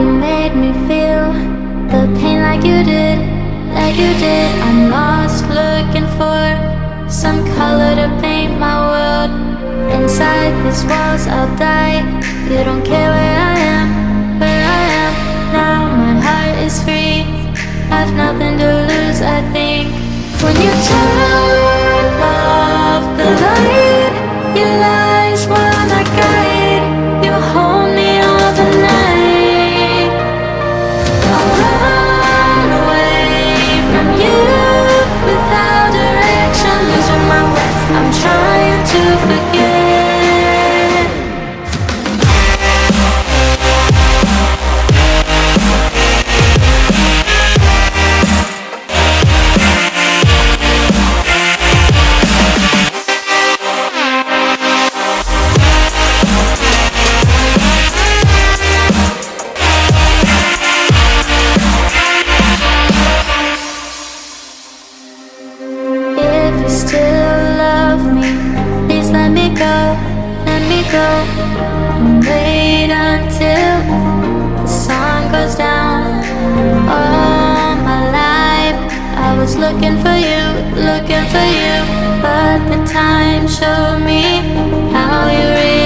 you made me feel the pain like you did, like you did. I'm lost looking for some color to paint my world. Inside these walls, I'll die. You don't care where I am, where I am. Now my heart is free. I've nothing to lose, I think. When you turn go. And wait until the sun goes down. All my life, I was looking for you, looking for you. But the time showed me how you really